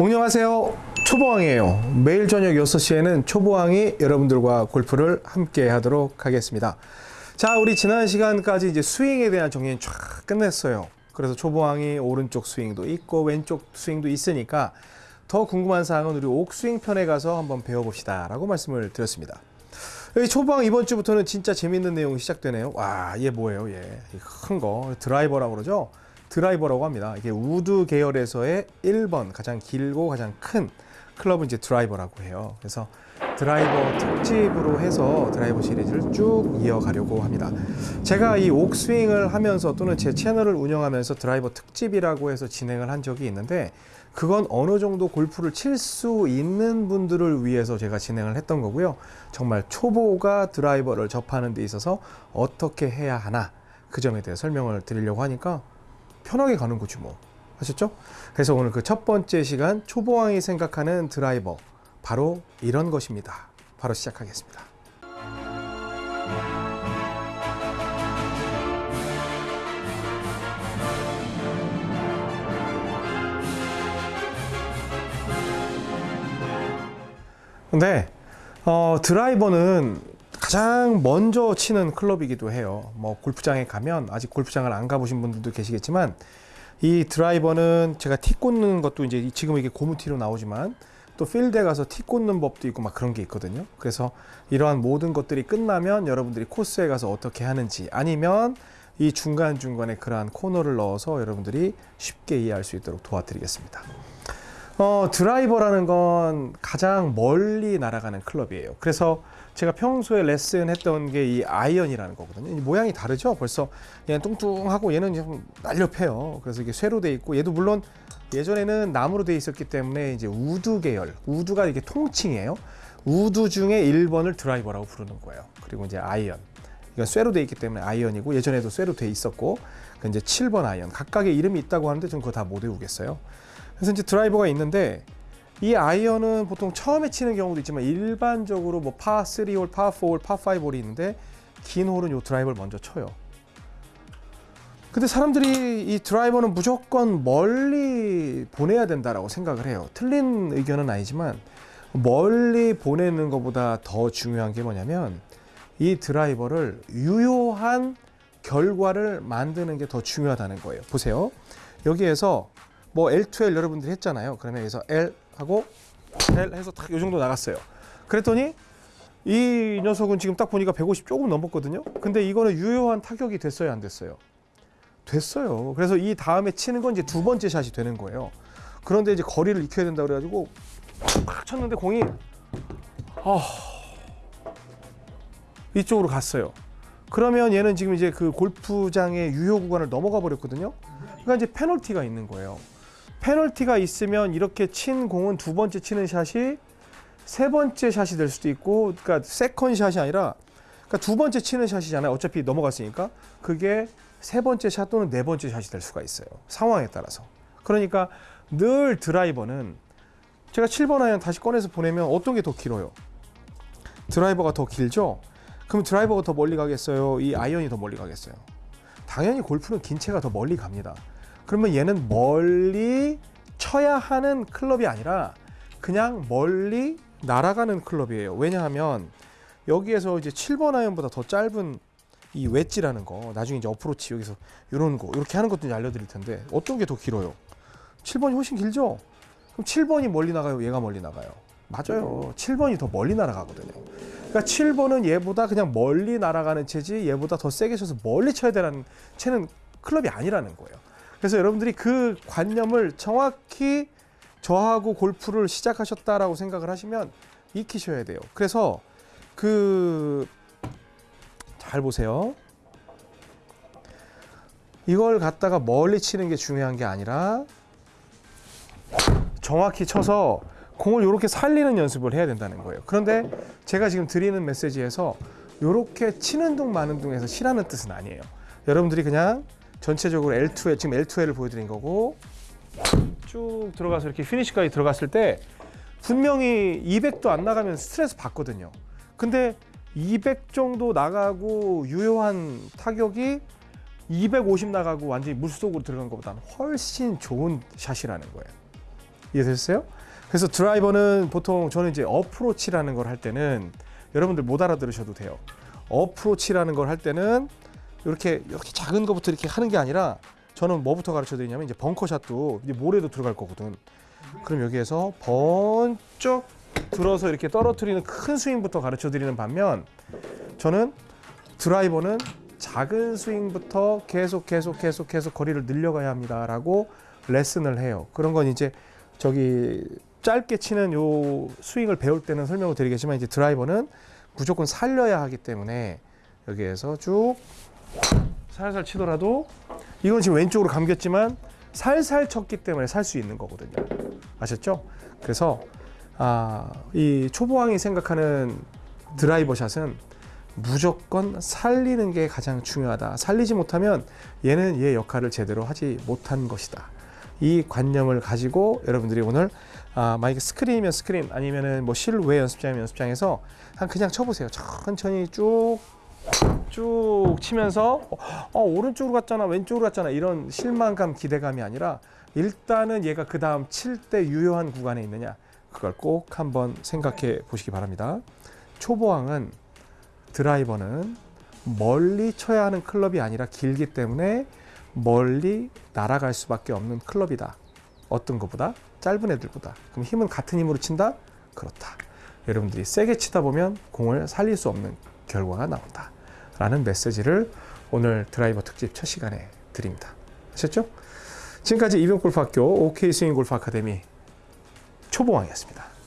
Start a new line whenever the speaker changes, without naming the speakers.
안녕하세요. 초보왕이에요. 매일 저녁 6시에는 초보왕이 여러분들과 골프를 함께 하도록 하겠습니다. 자, 우리 지난 시간까지 이제 스윙에 대한 정리는 쫙 끝냈어요. 그래서 초보왕이 오른쪽 스윙도 있고 왼쪽 스윙도 있으니까 더 궁금한 사항은 우리 옥스윙 편에 가서 한번 배워봅시다. 라고 말씀을 드렸습니다. 초보왕 이번 주부터는 진짜 재밌는 내용이 시작되네요. 와, 얘 뭐예요, 얘. 큰 거. 드라이버라고 그러죠? 드라이버라고 합니다. 이게 우드 계열에서의 1번 가장 길고 가장 큰 클럽은 이제 드라이버라고 해요. 그래서 드라이버 특집으로 해서 드라이버 시리즈를 쭉 이어가려고 합니다. 제가 이 옥스윙을 하면서 또는 제 채널을 운영하면서 드라이버 특집이라고 해서 진행을 한 적이 있는데 그건 어느 정도 골프를 칠 수 있는 분들을 위해서 제가 진행을 했던 거고요. 정말 초보가 드라이버를 접하는 데 있어서 어떻게 해야 하나 그 점에 대해 설명을 드리려고 하니까 편하게 가는 거지 뭐. 아셨죠? 그래서 오늘 그 첫 번째 시간 초보왕이 생각하는 드라이버 바로 이런 것입니다. 바로 시작하겠습니다. 근데 어, 드라이버는 가장 먼저 치는 클럽이기도 해요. 뭐 골프장에 가면 아직 골프장을 안 가보신 분들도 계시겠지만 이 드라이버는 제가 티 꽂는 것도 이제 지금 이게 고무티로 나오지만 또 필드에 가서 티 꽂는 법도 있고 막 그런 게 있거든요. 그래서 이러한 모든 것들이 끝나면 여러분들이 코스에 가서 어떻게 하는지 아니면 이 중간중간에 그러한 코너를 넣어서 여러분들이 쉽게 이해할 수 있도록 도와드리겠습니다. 어, 드라이버라는 건 가장 멀리 날아가는 클럽이에요. 그래서 제가 평소에 레슨 했던 게 이 아이언이라는 거거든요. 이 모양이 다르죠? 벌써 얘는 뚱뚱하고 얘는 좀 날렵해요. 그래서 이게 쇠로 돼 있고 얘도 물론 예전에는 나무로 돼 있었기 때문에 이제 우드 계열, 우드가 이게 통칭이에요. 우드 중에 1번을 드라이버라고 부르는 거예요. 그리고 이제 아이언. 이건 쇠로 돼 있기 때문에 아이언이고 예전에도 쇠로 돼 있었고 그 이제 7번 아이언. 각각의 이름이 있다고 하는데 좀 그거 다 못 외우겠어요. 그래서 이제 드라이버가 있는데 이 아이언은 보통 처음에 치는 경우도 있지만 일반적으로 뭐 파 3홀, 파 4홀, 파 5홀이 있는데 긴 홀은 요 드라이버를 먼저 쳐요. 근데 사람들이 이 드라이버는 무조건 멀리 보내야 된다라고 생각을 해요. 틀린 의견은 아니지만 멀리 보내는 것보다 더 중요한 게 뭐냐면 이 드라이버를 유효한 결과를 만드는 게 더 중요하다는 거예요. 보세요. 여기에서 뭐 L2L 여러분들이 했잖아요. 그러면 여기서 L 하고 L 해서 딱이 정도 나갔어요. 그랬더니 이 녀석은 지금 딱 보니까 150 조금 넘었거든요. 근데 이거는 유효한 타격이 됐어요, 안 됐어요? 됐어요. 그래서 이 다음에 치는 건 이제 두 번째 샷이 되는 거예요. 그런데 이제 거리를 익혀야 된다 그래가지고 팍 쳤는데 공이 아 이쪽으로 갔어요. 그러면 얘는 지금 이제 그 골프장의 유효 구간을 넘어가 버렸거든요. 그러니까 이제 페널티가 있는 거예요. 페널티가 있으면 이렇게 친 공은 두 번째 치는 샷이 세 번째 샷이 될 수도 있고, 그러니까 second 샷이 아니라, 그러니까 두 번째 치는 샷이잖아요. 어차피 넘어갔으니까 그게 세 번째 샷 또는 네 번째 샷이 될 수가 있어요. 상황에 따라서. 그러니까 늘 드라이버는 제가 7번 아이언 다시 꺼내서 보내면 어떤 게 더 길어요? 드라이버가 더 길죠? 그럼 드라이버가 더 멀리 가겠어요? 이 아이언이 더 멀리 가겠어요? 당연히 골프는 긴 채가 더 멀리 갑니다. 그러면 얘는 멀리 쳐야 하는 클럽이 아니라 그냥 멀리 날아가는 클럽이에요. 왜냐하면 여기에서 이제 7번 아이언보다 더 짧은 이 웨지라는 거 나중에 이제 어프로치 여기서 이런 거 이렇게 하는 것도 알려드릴 텐데 어떤 게 더 길어요? 7번이 훨씬 길죠? 그럼 7번이 멀리 나가요? 얘가 멀리 나가요? 맞아요. 7번이 더 멀리 날아가거든요. 그러니까 7번은 얘보다 그냥 멀리 날아가는 채지 얘보다 더 세게 쳐서 멀리 쳐야 되는 채는 클럽이 아니라는 거예요. 그래서 여러분들이 그 관념을 정확히 저하고 골프를 시작하셨다라고 생각을 하시면 익히셔야 돼요. 그래서 그 잘 보세요. 이걸 갖다가 멀리 치는 게 중요한 게 아니라 정확히 쳐서 공을 이렇게 살리는 연습을 해야 된다는 거예요. 그런데 제가 지금 드리는 메시지에서 이렇게 치는 둥 마는 둥에서 치라는 뜻은 아니에요. 여러분들이 그냥 전체적으로 L2L 지금 L2L을 보여드린 거고 쭉 들어가서 이렇게 피니시까지 들어갔을 때 분명히 200도 안 나가면 스트레스 받거든요. 근데 200 정도 나가고 유효한 타격이 250 나가고 완전히 물속으로 들어간 것보다는 훨씬 좋은 샷이라는 거예요. 이해되셨어요? 그래서 드라이버는 보통 저는 이제 어프로치라는 걸 할 때는 여러분들 못 알아들으셔도 돼요. 어프로치라는 걸 할 때는 이렇게 이렇게 작은 것부터 이렇게 하는 게 아니라 저는 뭐부터 가르쳐 드리냐면 이제 벙커샷도 이제 모래도 들어갈 거거든. 그럼 여기에서 번쩍 들어서 이렇게 떨어뜨리는 큰 스윙부터 가르쳐 드리는 반면 저는 드라이버는 작은 스윙부터 계속 계속 계속 계속 거리를 늘려가야 합니다라고 레슨을 해요. 그런 건 이제 저기 짧게 치는 요 스윙을 배울 때는 설명을 드리겠지만 이제 드라이버는 무조건 살려야 하기 때문에 여기에서 쭉 살살 치더라도 이건 지금 왼쪽으로 감겼지만 살살 쳤기 때문에 살 수 있는 거거든요. 아셨죠? 그래서 아, 이 초보왕이 생각하는 드라이버 샷은 무조건 살리는 게 가장 중요하다. 살리지 못하면 얘는 얘 역할을 제대로 하지 못한 것이다. 이 관념을 가지고 여러분들이 오늘 아, 만약에 스크린이면 스크린 아니면은 뭐 실외 연습장이면 연습장에서 한 그냥 쳐보세요. 천천히 쭉 쭉 치면서 어, 어, 오른쪽으로 갔잖아 왼쪽으로 갔잖아 이런 실망감 기대감이 아니라 일단은 얘가 그 다음 칠 때 유효한 구간에 있느냐 그걸 꼭 한번 생각해 보시기 바랍니다. 초보왕은 드라이버는 멀리 쳐야 하는 클럽이 아니라 길기 때문에 멀리 날아갈 수밖에 없는 클럽이다. 어떤 것보다? 짧은 애들보다. 그럼 힘은 같은 힘으로 친다? 그렇다. 여러분들이 세게 치다 보면 공을 살릴 수 없는 결과가 나온다. 라는 메시지를 오늘 드라이버 특집 첫 시간에 드립니다. 아셨죠? 지금까지 이병골프학교 OK 스윙 골프 아카데미 초보왕이었습니다.